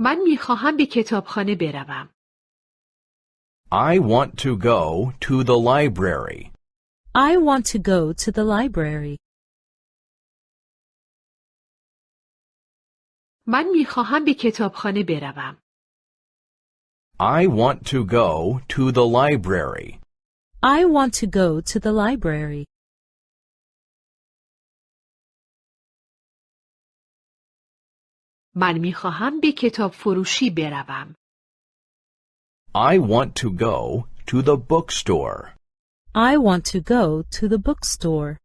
من می خواهم به کتابخانه بروم. I want to go to the library. I want to go to the library. من می خواهم به کتابخانه بروم. I want to go to the library. I want to go to the library. من می خواهم به کتاب فروشی بروم. I want to go to the bookstore. I want to go to the bookstore.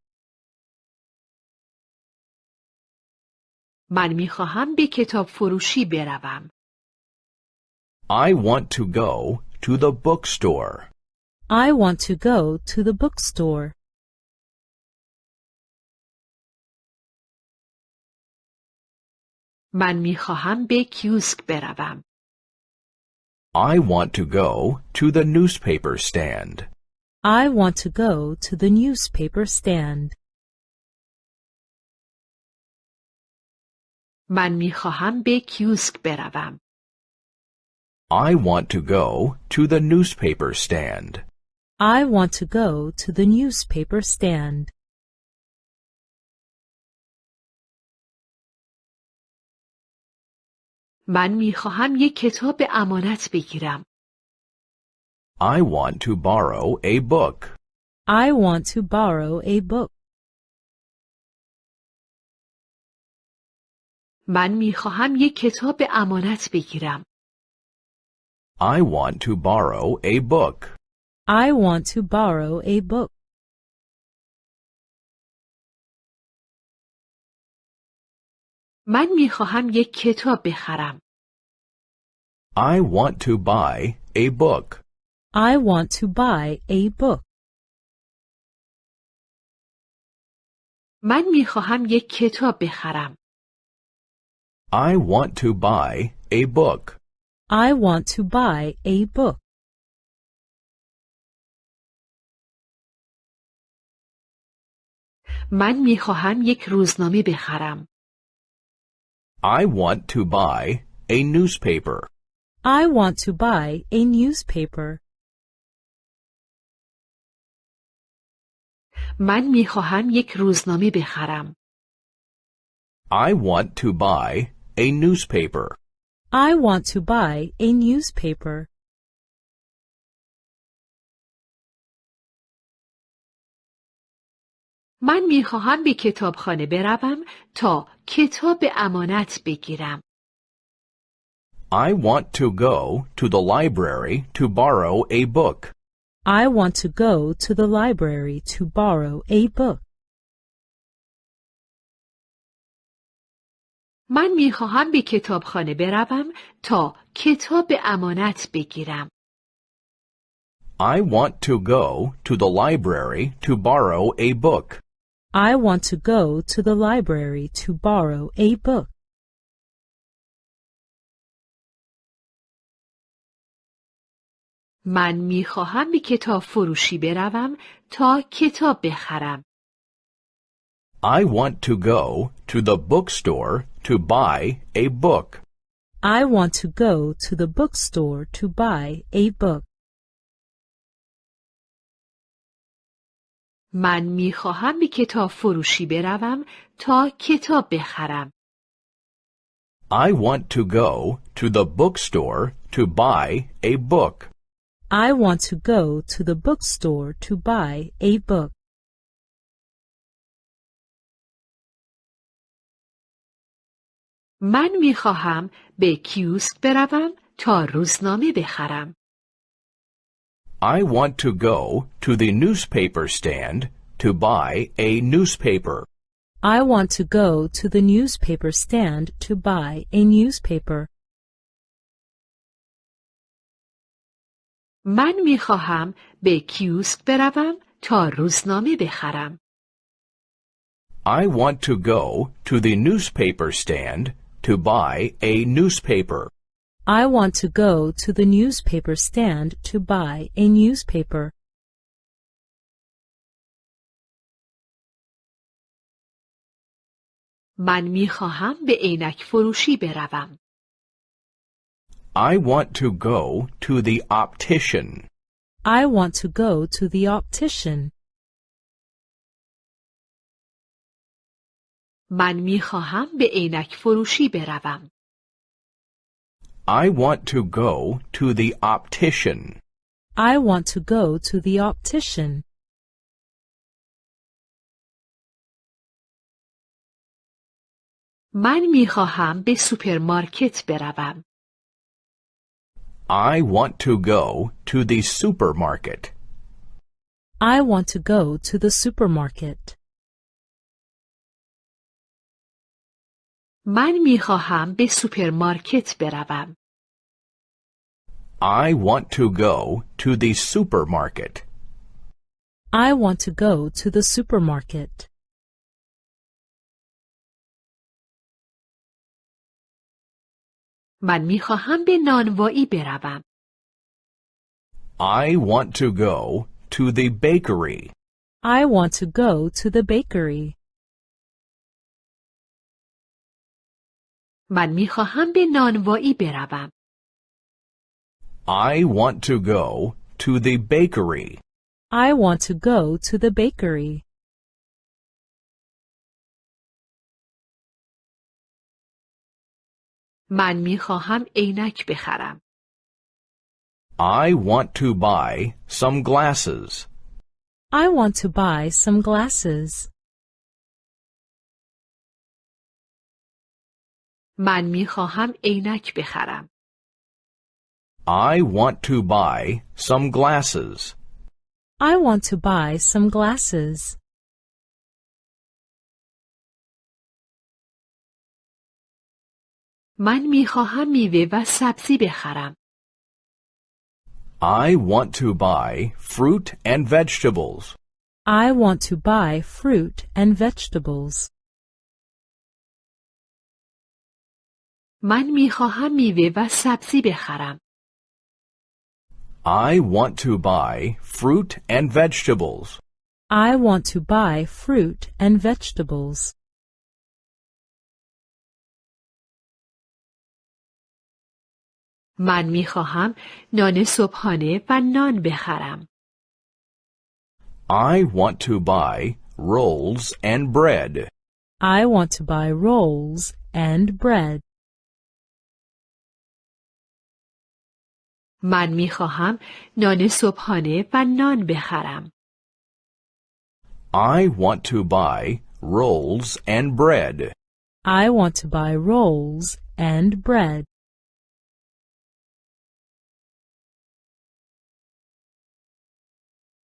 من می خواهم به کتاب فروشی بروم. I want to go to the bookstore. I want to go to the bookstore. من می خواهم به کیوسک بروم. I want to go to the newspaper stand. I want to go to the newspaper stand. من می خواهم به کیوسک بروم. I want to go to the newspaper stand. I want to go to the newspaper stand. من می خواهم یک کتاب امانت بگیرم. I want to borrow a book. I want to borrow a book. من می خواهم یک کتاب امانت بگیرم. I want to borrow a book. I want to borrow a book. من می خواهم یک کتاب بخرم. I want to buy a book. I want to buy a book. من می خواهم یک کتاب بخرم. I want to buy a book. I want to buy a book. من می خواهم یک روزنامه بخرم. I want to buy a newspaper. I want to buy a newspaper. من می خواهم یک روزنامه بخرم. I want to buy a newspaper. I want to buy a newspaper. من می خواهم به کتابخانه بروم تا کتاب امانت بگیرم. I want to go to the library to borrow a book. I want to go to the library to borrow a book. من می خواهم به کتابخانه بروم تا کتاب امانت بگیرم. I want to go to the library to borrow a book. I want to go to the library to borrow a book. من می خواهم به کتاب فروشی بروم تا کتاب بخرم. I want to go to the bookstore to buy a book. I want to go to the bookstore to buy a book. من می خواهم به کتاب فروشی بروم تا کتاب بخرم. I want to go to the bookstore to buy a book. I want to go to the bookstore to buy a book. من می خواهم به کیوسک بروم تا روزنامه بخرم. I want to go to the newspaper stand to buy a newspaper. I want to go to the newspaper stand to buy a newspaper. من می خواهم به کیوسک بروم تا روزنامه بخرم. I want to go to the newspaper stand to buy a newspaper. I want to go to the newspaper stand to buy a newspaper. من می خواهم به عینک فروشی بروم. I want to go to the optician. I want to go to the optician. من می خواهم به عینک فروشی بروم. I want to go to the optician. I want to go to the optician. من می خواهم به سوپرمارکت بروم. I want to go to the supermarket. I want to go to the supermarket. من می خواهم به سوپرمارکت بروم. I want to go to the supermarket. I want to go to the supermarket. من می خواهم به نانوایی بروم. I want to go to the bakery. I want to go to the bakery. من می خواهم به نانوایی بروم. I want to go to the bakery. I want to go to the bakery. من می خواهم عینک بخرم. I want to buy some glasses. I want to buy some glasses. من می خواهم عینک بخرم. I want to buy some glasses. I want to buy some glasses. من می خواهم میوه و سبزی بخرم. I want to buy fruit and vegetables. I want to buy fruit and vegetables. من می خواهم میوه و سبزی بخرم. I want to buy fruit and vegetables. I want to buy fruit and vegetables. من می خواهم نان صبحانه و نان بخرم. I want to buy rolls and bread. I want to buy rolls and bread. من می خواهم نان صبحانه و نان بخرم. I want to buy rolls and bread. I want to buy rolls and bread.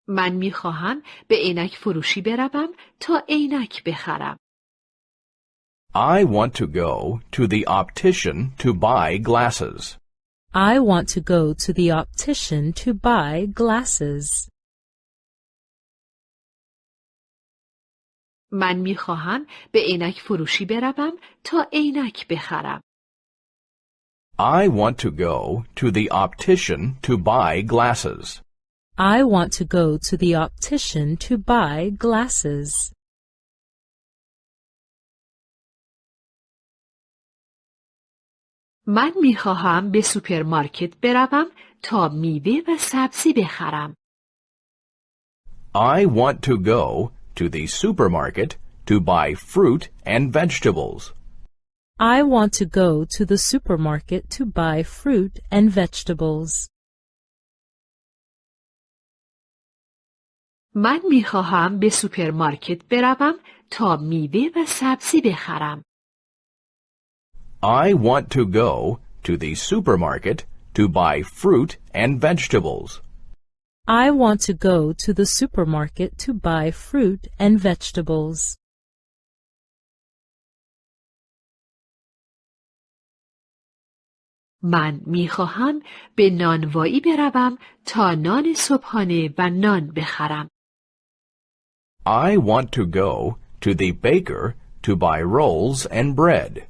من می خواهم به عینک فروشی بروم تا عینک بخرم. I want to go to the optician to buy glasses. I want to go to the optician to buy glasses. من می خواهم به عینک فروشی بروم تا عینک بخرم. I want to go to the optician to buy glasses. I want to go to the optician to buy glasses. من می خواهم به سوپرمارکت بروم تا میوه و سبزی بخرم. I want to go to the supermarket to buy fruit and vegetables. I want to go to the supermarket to buy fruit and vegetables. من می خواهم به سوپرمارکت بروم تا میوه و سبزی بخرم. I want to go to the supermarket to buy fruit and vegetables. I want to go to the supermarket to buy fruit and vegetables. من می خواهم به نانوایی بروم تا نان صبحانه و نان بخرم. I want to go to the baker to buy rolls and bread.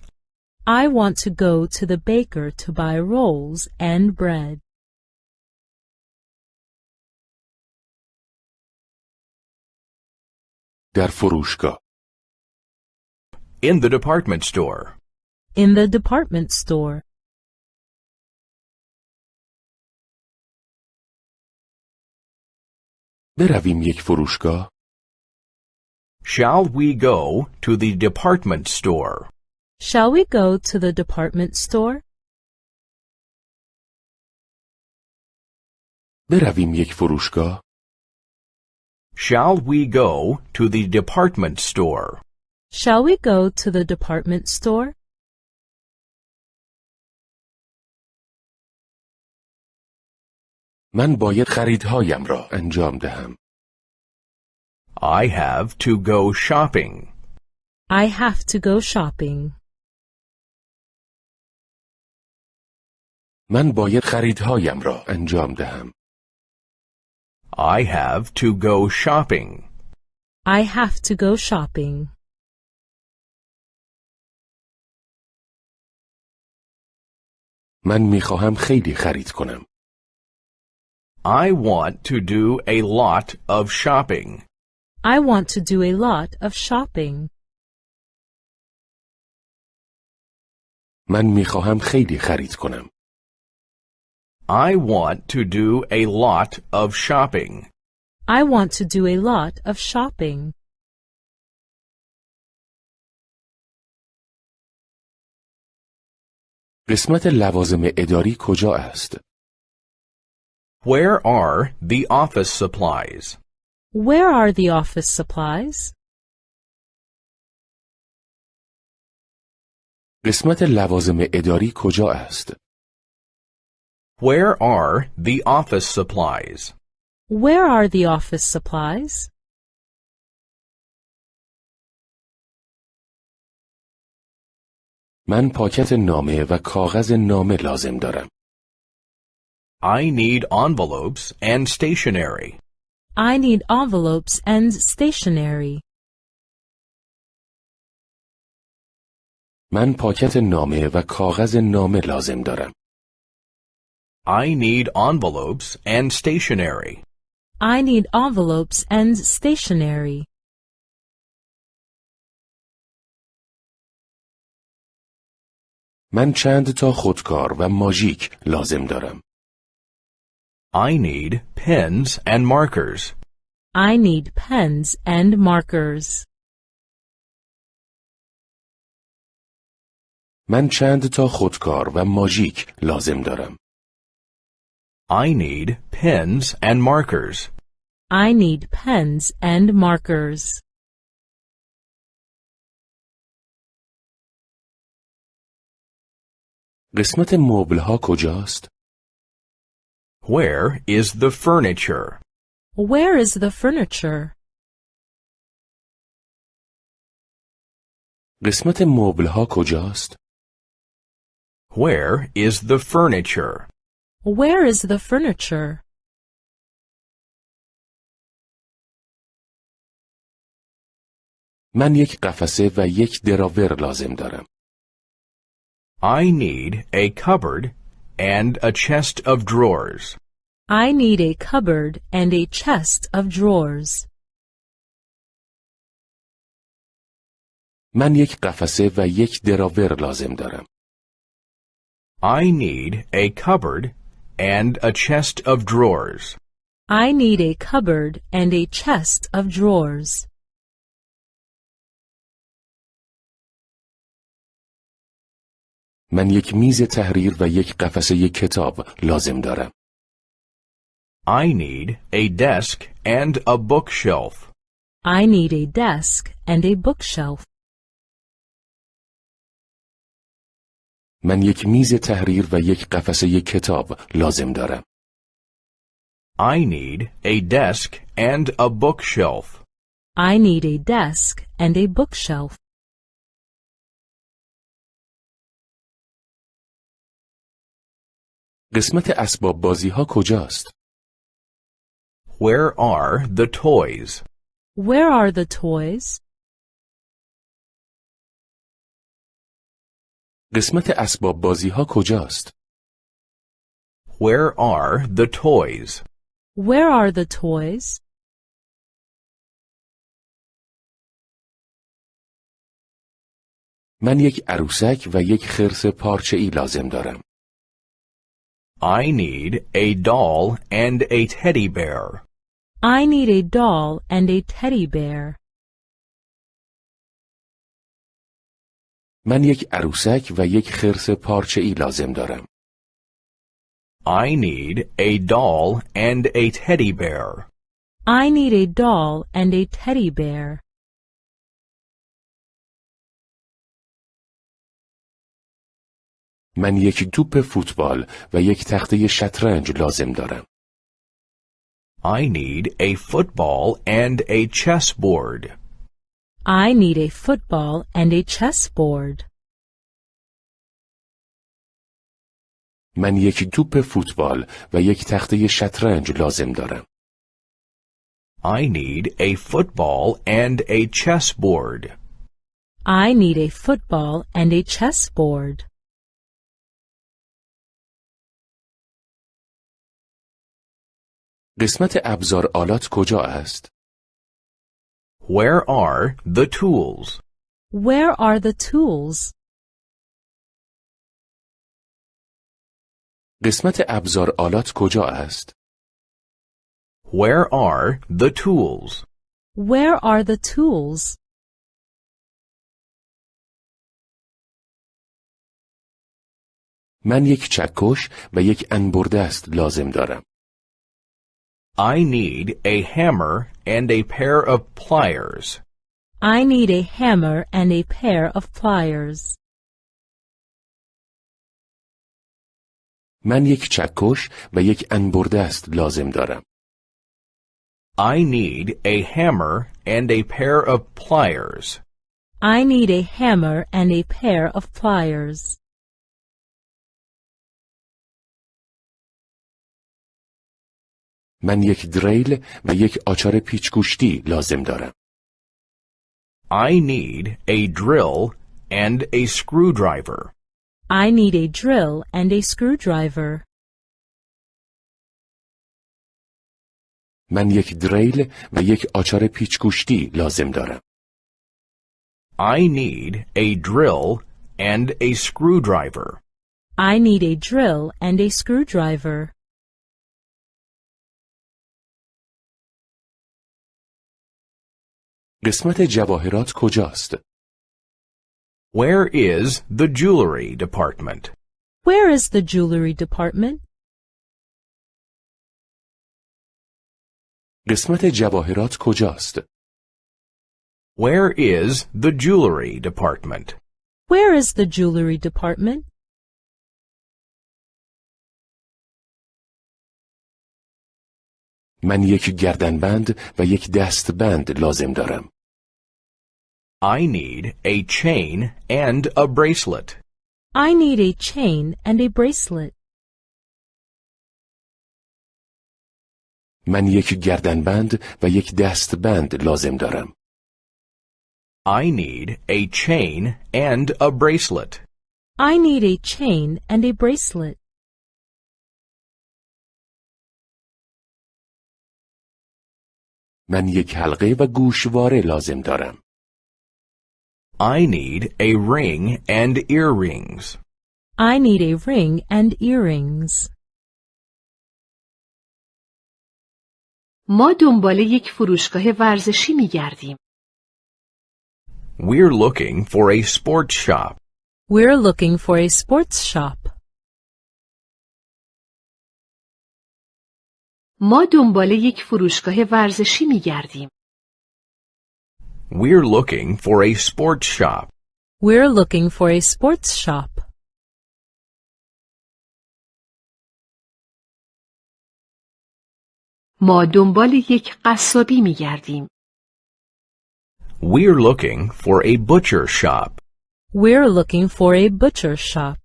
I want to go to the baker to buy rolls and bread. در فروشگاه In the department store. In the department store. برویم یک فروشگاه Shall we go to the department store? Shall we go to the department store? برویم یک فروشگاه؟ Shall we go to the department store? Shall we go to the department store? من باید خریدهایم را انجام دهم. I have to go shopping. I have to go shopping. من باید خریدهایم را انجام دهم. I have to go shopping. I have to go shopping. من می خواهم خیلی خرید کنم. I want to do a lot of shopping. I want to do a lot of shopping. من می خواهم خیلی خرید کنم. I want to do a lot of shopping. I want to do a lot of shopping. قسمت لوازم اداری کجا است؟ Where are the office supplies? Where are the office supplies? قسمت لوازم اداری کجا است؟ Where are the office supplies? Where are the office supplies? من پاکت نامه و کاغذ نامه لازم دارم. I need envelopes and stationery. I need envelopes and stationery. من پاکت نامه و کاغذ نامه لازم دارم. I need envelopes and stationery. I need envelopes and stationery. من چند تا خودکار و ماژیک لازم دارم. I need pens and markers. I need pens and markers. من چند تا خودکار و ماژیک لازم دارم. I need pens and markers. I need pens and markers. قسمت مبل ها کجاست؟ Where is the furniture? Where is the furniture? قسمت مبل ها کجاست؟ Where is the furniture? Where is the furniture? من یک قفسه و یک دراور لازم دارم. I need a cupboard and a chest of drawers. I need a cupboard and a chest of drawers. من یک قفسه و یک دراور لازم دارم. I need a cupboard and a chest of drawers. I need a cupboard and a chest of drawers. من یک میز تحریر و یک قفسه کتاب لازم دارم. I need a desk and a bookshelf. I need a desk and a bookshelf. من یک میز تحریر و یک قفسه کتاب لازم دارم. I need a desk and a bookshelf. I need a desk and a bookshelf. قسمت اسباب بازی ها کجاست؟ Where are the toys? Where are the toys? قسمت اسباب بازی ها کجاست؟ Where are the toys? Where are the toys? من یک عروسک و یک خرس پارچه ای لازم دارم. I need a doll and a teddy bear. I need a doll and a teddy bear. من یک عروسک و یک خرس پارچه‌ای لازم دارم. I need a doll and a teddy bear. I need a doll and a teddy bear. من یک توپ فوتبال و یک تخته شطرنج لازم دارم. I need a football and a chessboard. I need a football and a chessboard. من یک توپ فوتبال و یک تخته شطرنج لازم دارم. I need a football and a chessboard. I need a football and a chessboard. قسمت ابزار آلات کجا است؟ Where are the tools? Where are the tools? قسمت ابزار آلات کجا است؟ Where are the tools? Where are the tools? من یک چکش و یک انبردست لازم دارم. I need a hammer and a pair of pliers. I need a hammer and a pair of pliers. من یک چکش و یک انبردست لازم دارم. I need a hammer and a pair of pliers. I need a hammer and a pair of pliers. من یک دریل و یک آچار پیچگوشتی لازم دارم. I need a drill and a screwdriver. I need a drill and a screwdriver. من یک دریل و یک آچار پیچگوشتی لازم دارم. I need a drill and a screwdriver. I need a drill and a screwdriver. قسمت جواهرات کجاست؟ Where is the jewelry department? Where is the jewelry department? قسمت جواهرات کجاست؟ Where is the jewelry department? Where is the jewelry department? من یک گردنبند و یک دستبند لازم دارم. I need a chain and a bracelet. I need a chain and a bracelet. من یک گردنبند و یک دستبند لازم دارم. I need a chain and a bracelet. I need a chain and a bracelet. من یک حلقه و گوشواره لازم دارم. I need a ring and earrings. I need a ring and earrings. ما دنبال یک فروشگاه ورزشی می گردیم. We're looking for a sports shop. We're looking for a sports shop. ما دنبال یک فروشگاه ورزشی می گردیم. We're looking for a sports shop. We're looking for a sports shop. ما دنبال یک قصابی می گردیم. We're looking for a butcher shop. We're looking for a butcher shop.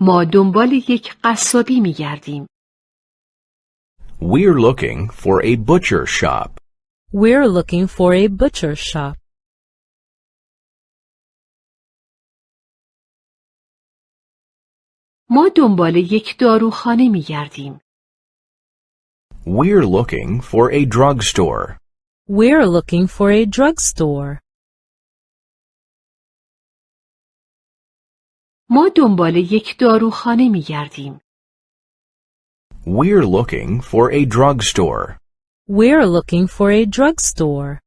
ما دنبال یک قصابی می گردیم. We're looking for a butcher shop. We're looking for a butcher shop. ما دنبال یک داروخانه می گردیم. We're looking for a drugstore. We're looking for a drugstore. ما دنبال یک داروخانه می گردیم. We're looking for a drugstore. We're looking for a drugstore.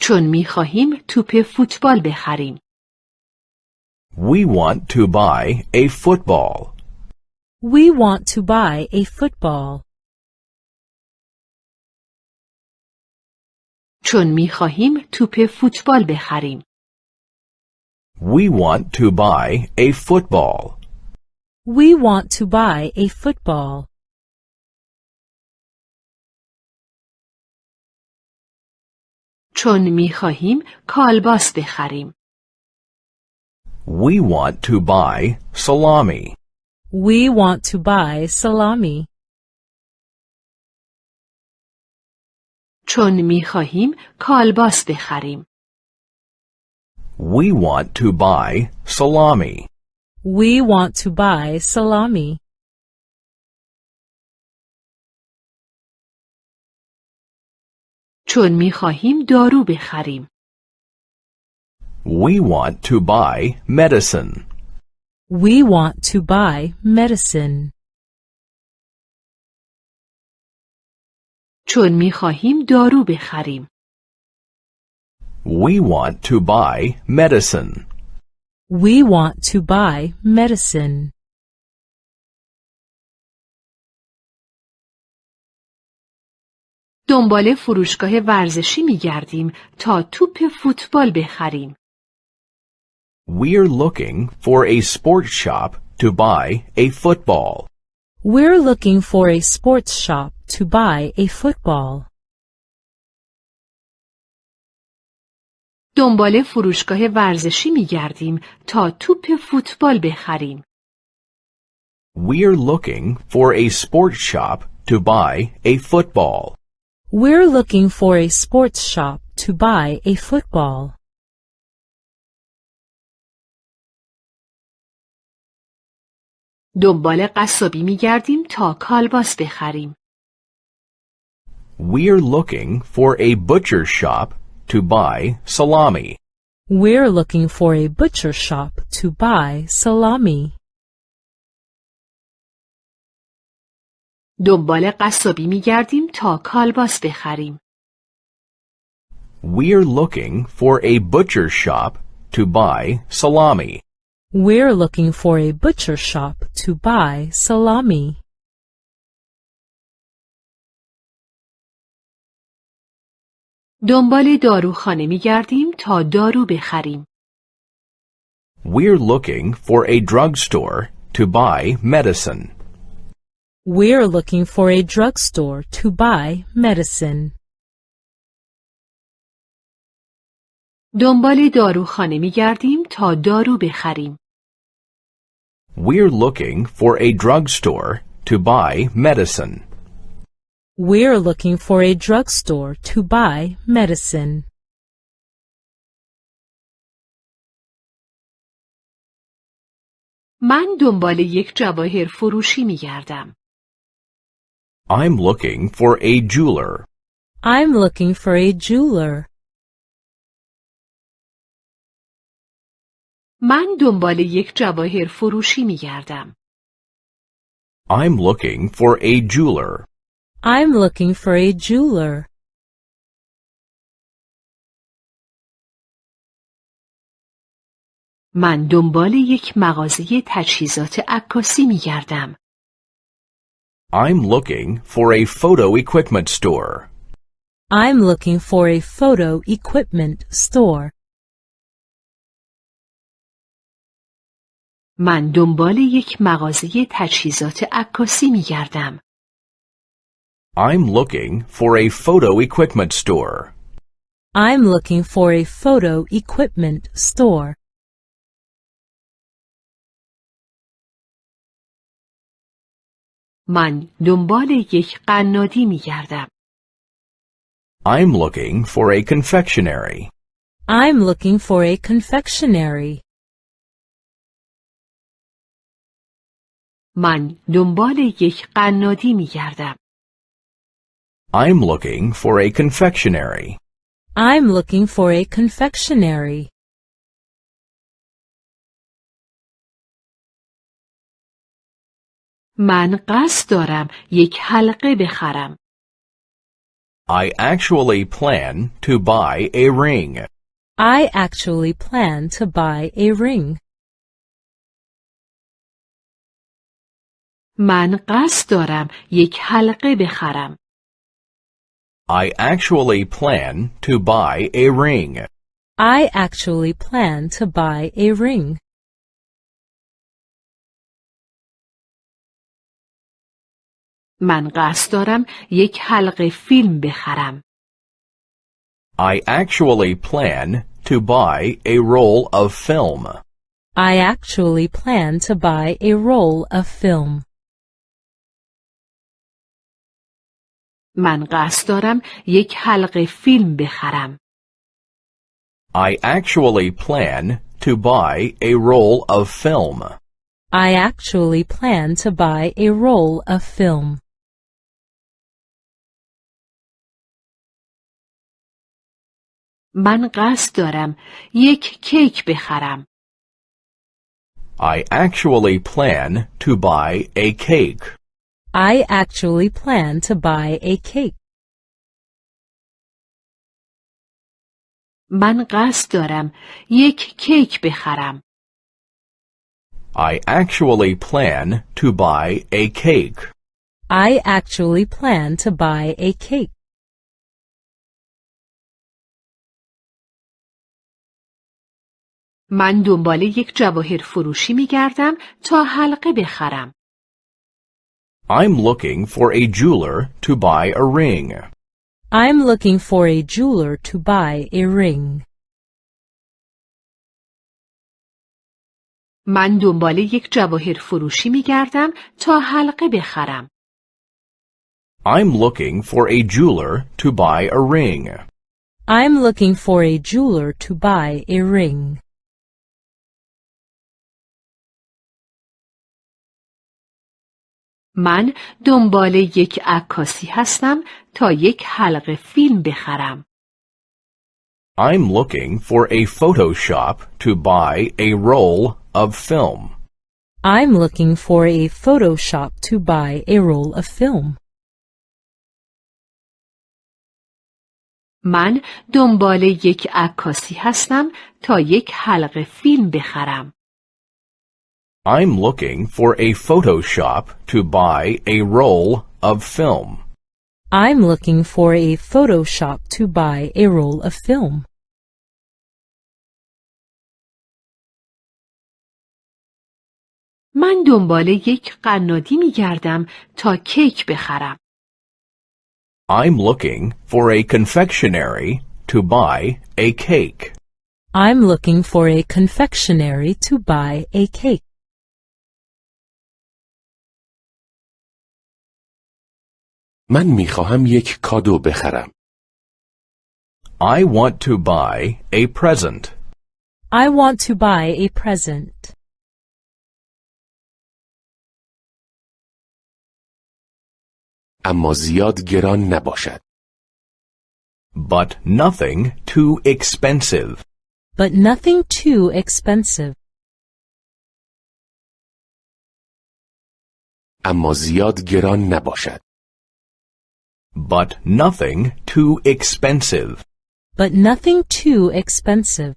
چون میخواهیم توپ فوتبال بخریم. We want to buy a football. We want to buy a football. چون میخواهیم توپ فوتبال بخریم. We want to buy a football. We want to buy a football. چون میخواهیم کالباس بخریم. We want to buy salami. We want to buy salami. چون میخواهیم کالباس بخریم. We want to buy salami. We want to buy salami. چون میخواهیم دارو بخریم. We want to buy medicine. We want to buy medicine. چون میخواهیم دارو بخریم. We want to buy medicine. We want to buy medicine. دنبال فروشگاه ورزشی میگردیم تا توپ فوتبال بخریم. We're looking for a sports shop to buy a football. We're looking for a sports shop to buy a football. دنبال فروشگاه ورزشی میگردیم تا توپ فوتبال بخریم. We're looking for a sports shop to buy a football. We're looking for a sports shop to buy a football. دنبال قصابی میگردیم تا کالباس بخریم. We're looking for a butcher shop to buy salami. We're looking for a butcher shop to buy salami. دنبال قصابی میگردیم تا کالباس بخریم. We're looking for a butcher shop to buy salami. We're looking for a butcher shop to buy salami. دنبال داروخانه میگردیم تا دارو بخریم. We're looking for a drugstore to buy medicine. We're looking for a drugstore to buy medicine. دنبال داروخانه میگردیم تا دارو بخریم. We're looking for a drugstore to buy medicine. We're looking for a drugstore to buy medicine. من دنبال یک جواهر فروشی میگردم. I'm looking for a jeweler. I'm looking for a jeweler. من دنبال یک جواهر فروشی میگردم. I'm looking for a jeweler. I'm looking for a jeweler. من دنبال یک مغازه تجهیزات عکاسی میگردم. I'm looking for a photo equipment store. I'm looking for a photo equipment store. من دنبال یک مغازه تجهیزات عکاسی میگردم. I'm looking for a photo equipment store. I'm looking for a photo equipment store. من دنبال یک قنادی میگردم. I'm looking for a confectionery. I'm looking for a confectionery. من دنبال یک قنادی میگردم. I'm looking for a confectionery. I'm looking for a confectionery. من قصد دارم یک حلقه بخرم. I actually plan to buy a ring. I actually plan to buy a ring. من قصد دارم یک حلقه بخرم. I actually plan to buy a ring. I actually plan to buy a ring. من قصد دارم یک حلقه فیلم بخرم. I actually plan to buy a roll of film. I actually plan to buy a roll of film. من قصد دارم یک حلقه فیلم بخرم. I actually plan to buy a roll of film. I actually plan to buy a roll of film. من قصد دارم یک کیک بخرم. I actually plan to buy a cake. I actually plan to buy a cake. من قصد دارم یک کیک بخرم. I actually plan to buy a cake. I actually plan to buy a cake. من دنبال یک جواهر فروشی می گردم تا حلقه بخرم. I'm looking for a jeweler to buy a ring. I'm looking for a jeweler to buy a ring. من دنبال یک جواهر فروشی می گردم تا حلقه بخرم. I'm looking for a jeweler to buy a ring. I'm looking for a jeweler to buy a ring. من دنبال یک عکاسی هستم تا یک حلقه فیلم بخرم. I'm looking for a photo shop to buy a roll of film. I'm looking for a photo shop to buy a roll of film. من دنبال یک عکاسی هستم تا یک حلقه فیلم بخرم. I'm looking for a photo shop to buy a roll of film. I'm looking for a photo shop to buy a roll of film. من دنبال یک قنادی می گردم تا کیک بخرم. I'm looking for a confectionery to buy a cake. I'm looking for a confectionery to buy a cake. من می‌خواهم یک کادو بخرم. I want to buy a present. I want to buy a present. اما زیاد گران نباشد. But nothing too expensive. But nothing too expensive. اما زیاد گران نباشد. But nothing too expensive. But nothing too expensive.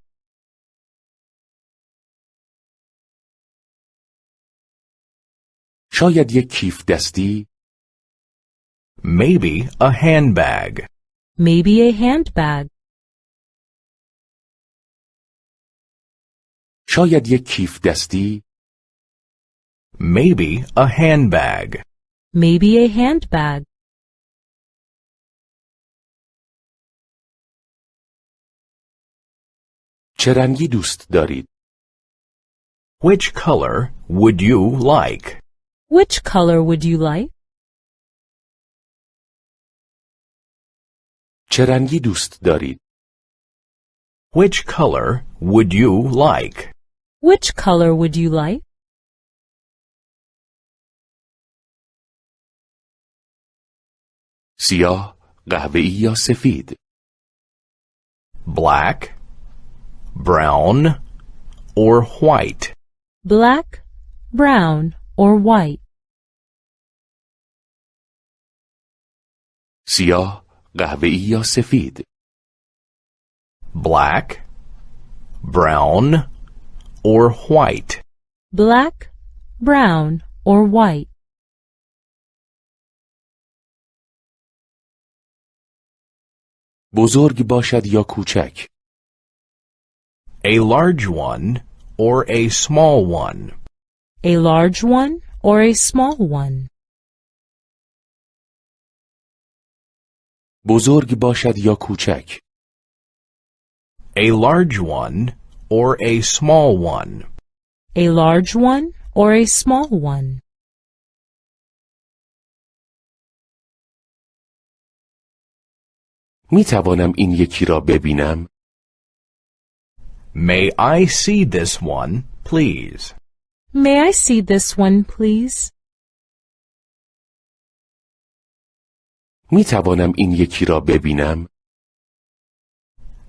شاید یک کیف دستی Maybe a handbag. Maybe a handbag. شاید یک کیف دستی Maybe a handbag. Maybe a handbag. چه رنگی دوست دارید؟ Which color would you like? Which color would you like? چه رنگی دوست دارید؟ Which color would you like? Which color would you like? سیاه، قهوه‌ای یا سفید؟ Black, brown or white. Black, brown or white. سیاه، قهوه‌ای یا سفید. Black, brown or white. Black, brown or white. بزرگ باشد یا کوچک A large one or a small one. A large one or a small one. بزرگ باشد یا کوچک A large one or a small one. A large one or a small one. می توانم این یکی را ببینم May I see this one, please? May I see this one, please? می توانم این یکی را ببینم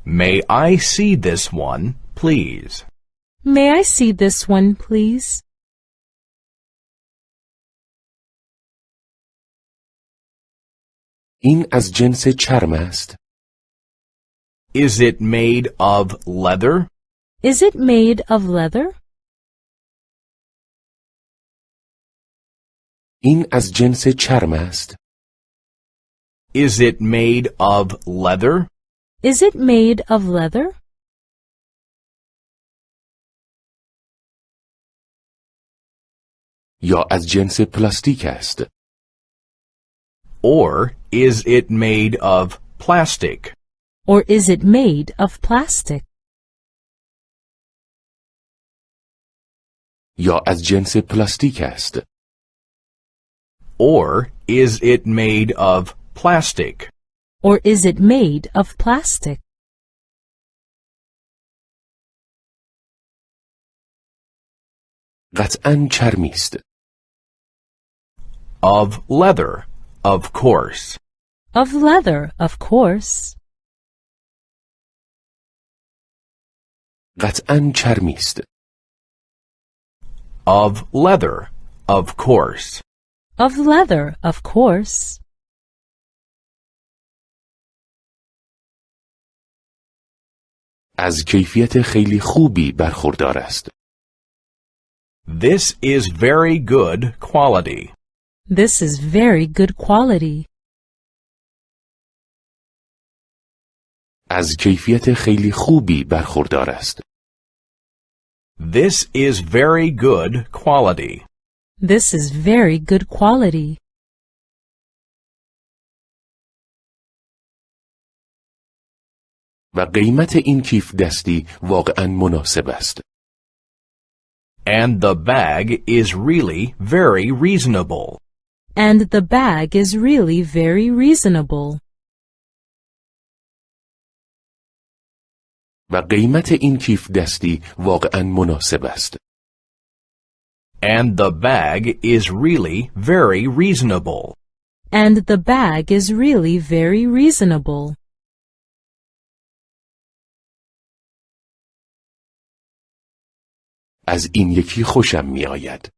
May I see this one, please? May I see this one, please? این از جنس چرم است Is it made of leather? Is it made of leather? این از جنس چرم است Is it made of leather? Is it made of leather? یا از جنس پلاستیک است Or is it made of plastic? Or is it made of plastic? یا از جنس پلاستیک است Or is it made of plastic? Or is it made of plastic? قطعا چرمی است Of leather, of course. Of leather, of course. قطعا چرمی است Of leather, of course. Of leather, of course. از کیفیت خیلی خوبی برخوردار است This is very good quality. This is very good quality. از کیفیت خیلی خوبی برخوردار است This is very good quality. This is very good quality. و قیمت این کیف دستی واقعا مناسب است And the bag is really very reasonable. And the bag is really very reasonable. و قیمت این کیف دستی واقعا مناسب است And the bag is really very reasonable. And the bag is really very reasonable. از این یکی خوشم می آید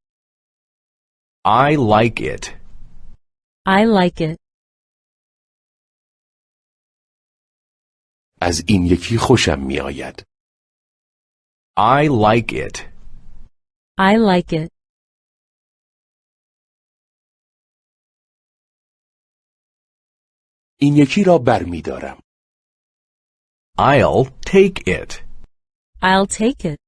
I like it. I like it. از این یکی خوشم می آید I like it. I like it. این یکی را بر می دارم I'll take it. I'll take it.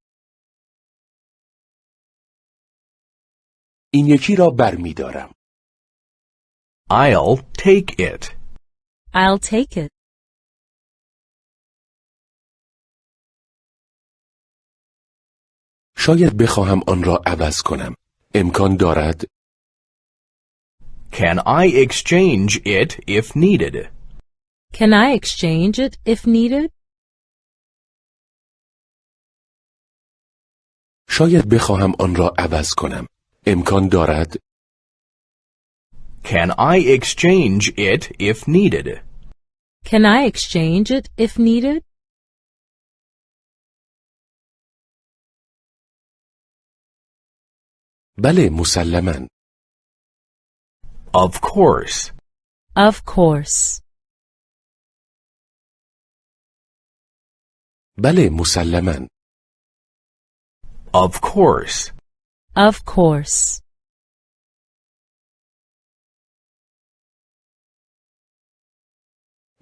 این یکی را بر می دارم I'll take it. I'll take it. شاید بخواهم آن را عوض کنم امکان دارد Can I exchange it if needed? Can I exchange it if needed? شاید بخواهم آن را عوض کنم امکان دارد Can I exchange it if needed? Can I exchange it if needed? بله مسلما Of course. Of course. بله مسلما Of course. Of course.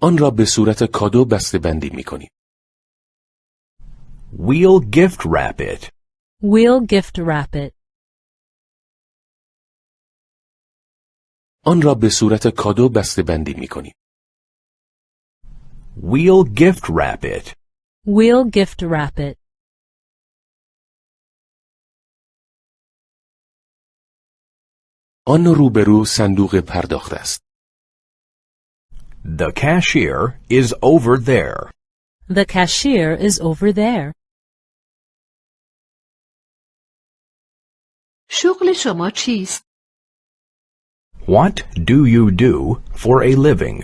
آن را به صورت کادو بسته بندی می کنیم. We'll gift wrap it. We'll gift wrap it. آن را به صورت کادو بسته بندی می کنیم. We'll gift wrap it. We'll gift wrap it. آن روبرو صندوق پرداخت است. The cashier is over there. The cashier is over there. شغل شما چیست؟ What do you do for a living?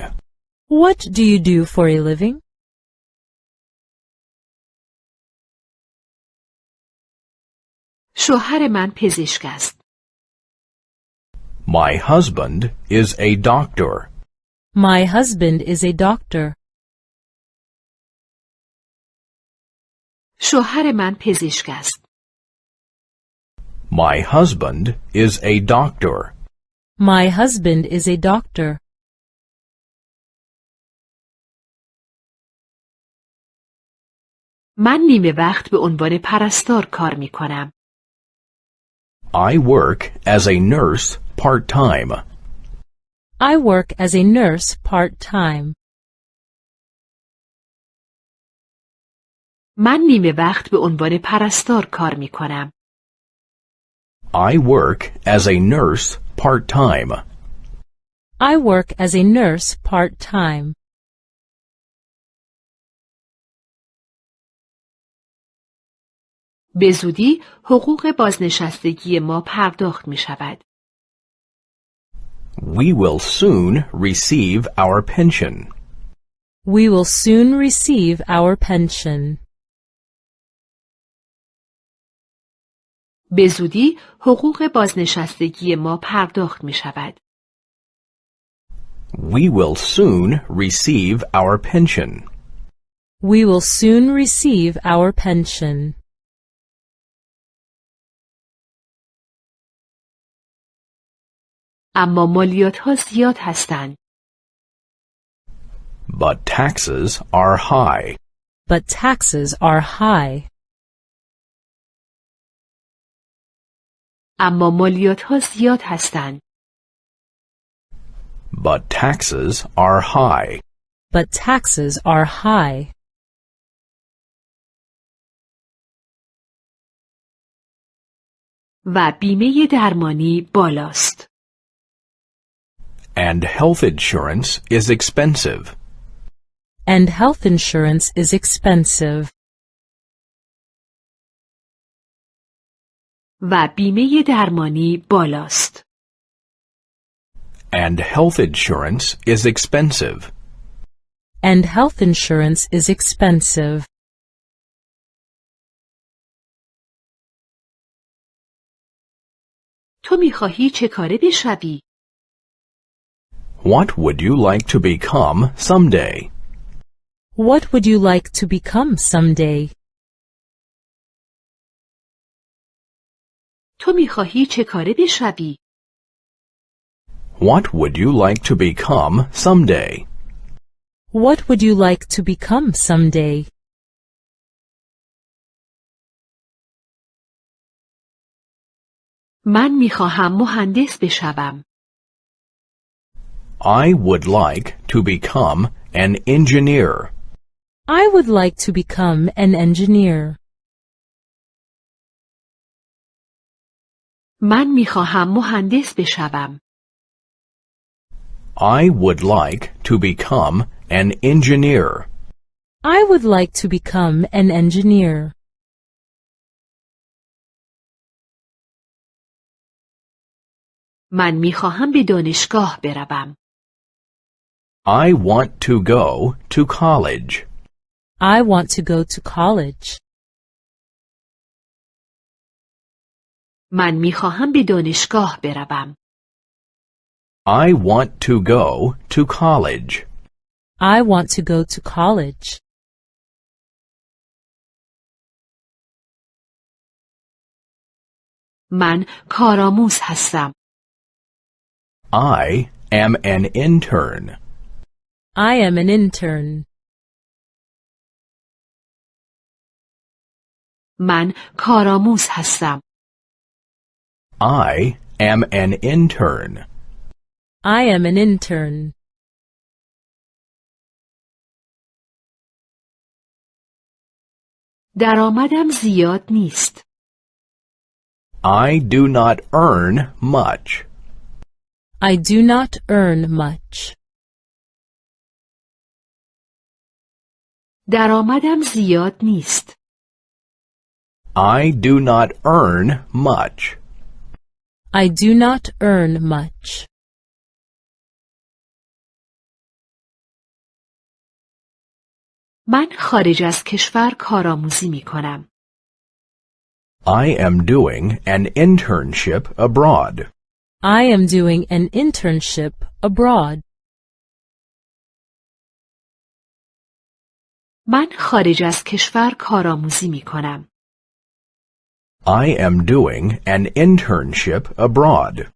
What do you do for a living? شوهر من پزشک است. My husband is a doctor. My husband is a doctor. شوهر من پزشک است. My husband is a doctor. My husband is a doctor. من نیمه وقت به عنوان پرستار کار می کنم. I work as a nurse part-time. I work as a nurse part-time. من نیمه وقت به عنوان پرستار کار می کنم. I work as a nurse part-time. I work as a nurse part-time. به زودی حقوق بازنشستگی ما پرداخت می شود. We will soon receive our pension. We will soon receive our pension. به زودی حقوق بازنشستگی ما پرداخت می شود. We will soon receive our pension. We will soon receive our pension. اما مالیات ها زیاد هستند. But taxes are high. But taxes are high. اما مالیات ها زیاد هستند. But taxes are high. But taxes are high. و بیمه درمانی بالاست. And health insurance is expensive. And health insurance is expensive. و بیمه درمانی بالاست. And health insurance is expensive. And health insurance is expensive. تو میخواهی چه کاره بشوی؟ What would you like to become someday? What would you like to become someday? تو میخواهی چه کاره بشوی؟ What would you like to become someday? What would you like to become someday? من میخواهم مهندس بشوم. I would like to become an engineer. I would like to become an engineer. من میخواهم مهندس بشوم. I would like to become an engineer. I would like to become an engineer. من میخواهم به دانشگاه بروم. I want to go to college. I want to go to college. من میخواهم به دانشگاه بروم. I want to go to college. I want to go to college. من کارآموز هستم. I am an intern. I am an intern. من کارآموز هستم. I am an intern. I am an intern. درآمدم زیاد نیست. I do not earn much. I do not earn much. درآمدم زیاد نیست. I do not earn much. I do not earn much. من خارج از کشور کارآموزی می کنم. I am doing an internship abroad. I am doing an internship abroad. من خارج از کشور کارآموزی می کنم. I am doing an internship abroad.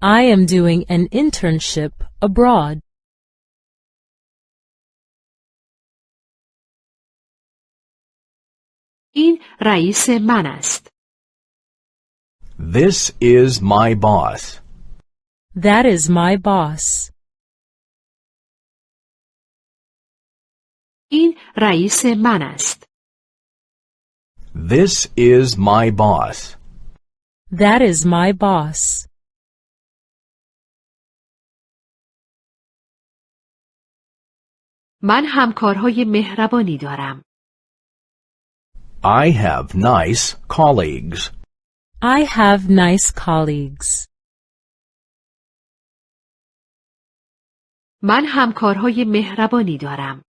I am doing an internship abroad. این رئیس من است. This is my boss. That is my boss. این رئیس من است. This is my boss. That is my boss. من همکارهای مهربانی دارم. I have nice colleagues. I have nice colleagues. من همکارهای مهربانی دارم.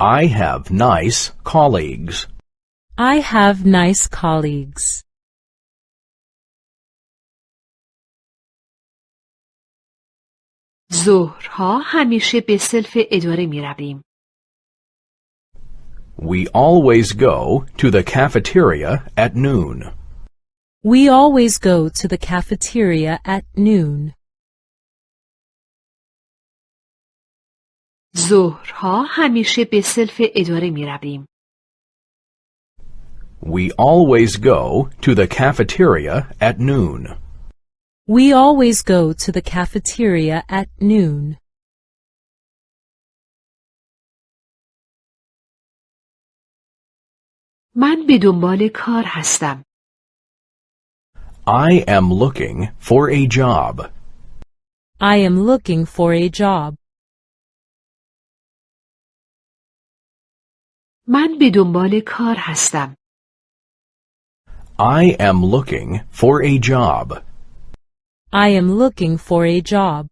I have nice colleagues. I have nice colleagues. ظهرها همیشه به سلف اداره می رویم. We always go to the cafeteria at noon. We always go to the cafeteria at noon. ظهرها همیشه به سلف اداره می رویم. We always go to the cafeteria at noon. We always go to the cafeteria at noon. من به دنبال کار هستم. I am looking for a job. I am looking for a job. من به دنبال کار هستم. I am looking for a job. I am looking for a job.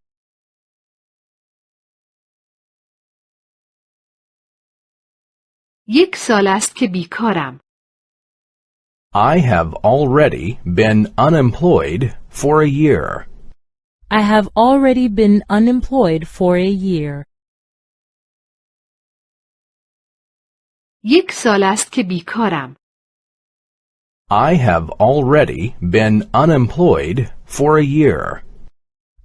یک سال است که بیکارم. I have already been unemployed for a year. I have already been unemployed for a year. یک سال است که بیکارم. I have already been unemployed for a year.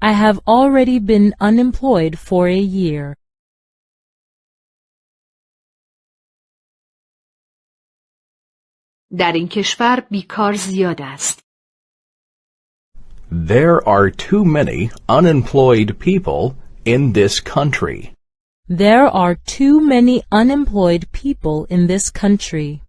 I have already been unemployed for a year. در این کشور بیکار زیاد است. There are too many unemployed people in this country. There are too many unemployed people in this country.